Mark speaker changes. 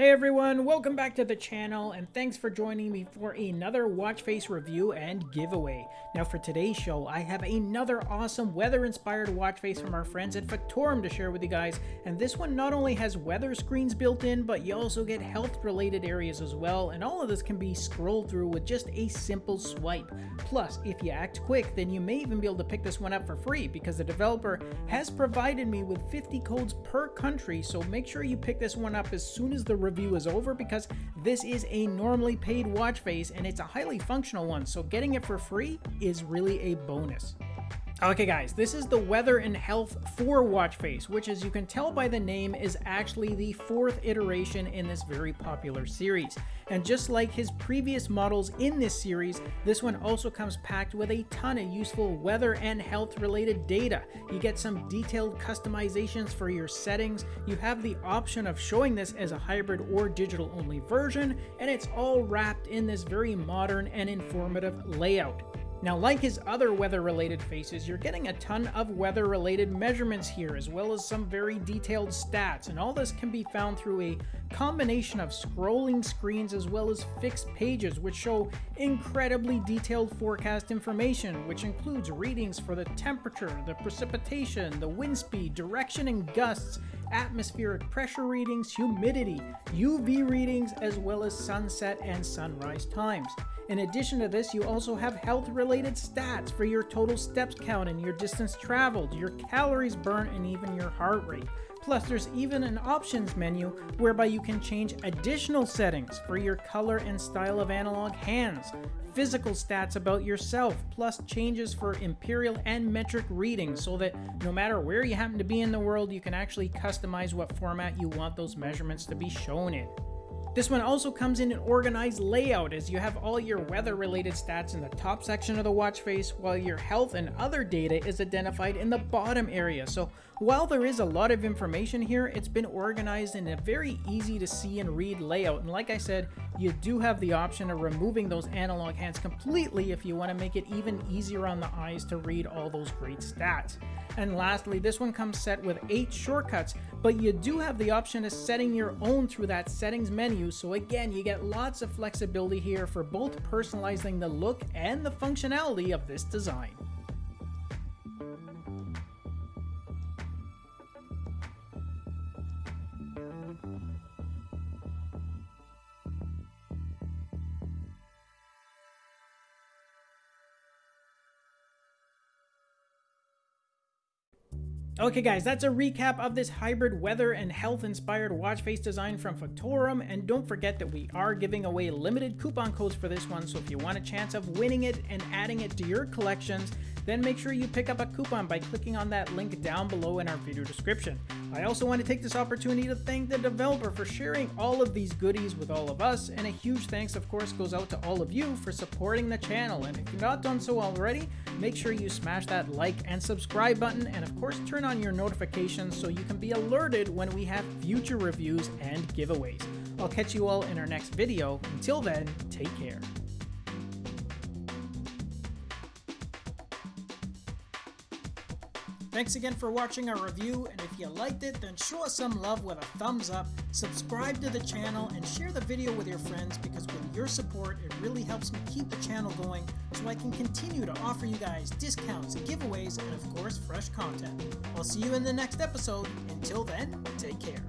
Speaker 1: Hey everyone, welcome back to the channel and thanks for joining me for another watch face review and giveaway. Now for today's show, I have another awesome weather inspired watch face from our friends at Factorum to share with you guys. And this one not only has weather screens built in, but you also get health related areas as well. And all of this can be scrolled through with just a simple swipe. Plus, if you act quick, then you may even be able to pick this one up for free because the developer has provided me with 50 codes per country. So make sure you pick this one up as soon as the review is over because this is a normally paid watch face and it's a highly functional one, so getting it for free is really a bonus. Okay guys, this is the Weather and Health 4 watch face, which as you can tell by the name is actually the fourth iteration in this very popular series. And just like his previous models in this series, this one also comes packed with a ton of useful weather and health related data. You get some detailed customizations for your settings, you have the option of showing this as a hybrid or digital only version, and it's all wrapped in this very modern and informative layout. Now, like his other weather-related faces, you're getting a ton of weather-related measurements here, as well as some very detailed stats, and all this can be found through a combination of scrolling screens as well as fixed pages, which show incredibly detailed forecast information, which includes readings for the temperature, the precipitation, the wind speed, direction and gusts, atmospheric pressure readings, humidity, UV readings, as well as sunset and sunrise times. In addition to this, you also have health related stats for your total steps count and your distance traveled, your calories burnt, and even your heart rate. Plus, there's even an options menu whereby you can change additional settings for your color and style of analog hands, physical stats about yourself, plus changes for imperial and metric readings so that no matter where you happen to be in the world, you can actually customize what format you want those measurements to be shown in. This one also comes in an organized layout as you have all your weather related stats in the top section of the watch face while your health and other data is identified in the bottom area. So while there is a lot of information here, it's been organized in a very easy to see and read layout. And like I said, you do have the option of removing those analog hands completely if you want to make it even easier on the eyes to read all those great stats. And lastly, this one comes set with 8 shortcuts, but you do have the option of setting your own through that settings menu. So again, you get lots of flexibility here for both personalizing the look and the functionality of this design. Okay guys, that's a recap of this hybrid weather and health inspired watch face design from Factorum and don't forget that we are giving away limited coupon codes for this one so if you want a chance of winning it and adding it to your collections, then make sure you pick up a coupon by clicking on that link down below in our video description. I also want to take this opportunity to thank the developer for sharing all of these goodies with all of us, and a huge thanks of course goes out to all of you for supporting the channel, and if you've not done so already, make sure you smash that like and subscribe button, and of course turn on your notifications so you can be alerted when we have future reviews and giveaways. I'll catch you all in our next video. Until then, take care. Thanks again for watching our review, and if you liked it, then show us some love with a thumbs up, subscribe to the channel, and share the video with your friends because with your support, it really helps me keep the channel going so I can continue to offer you guys discounts, giveaways, and of course, fresh content. I'll see you in the next episode. Until then, take care.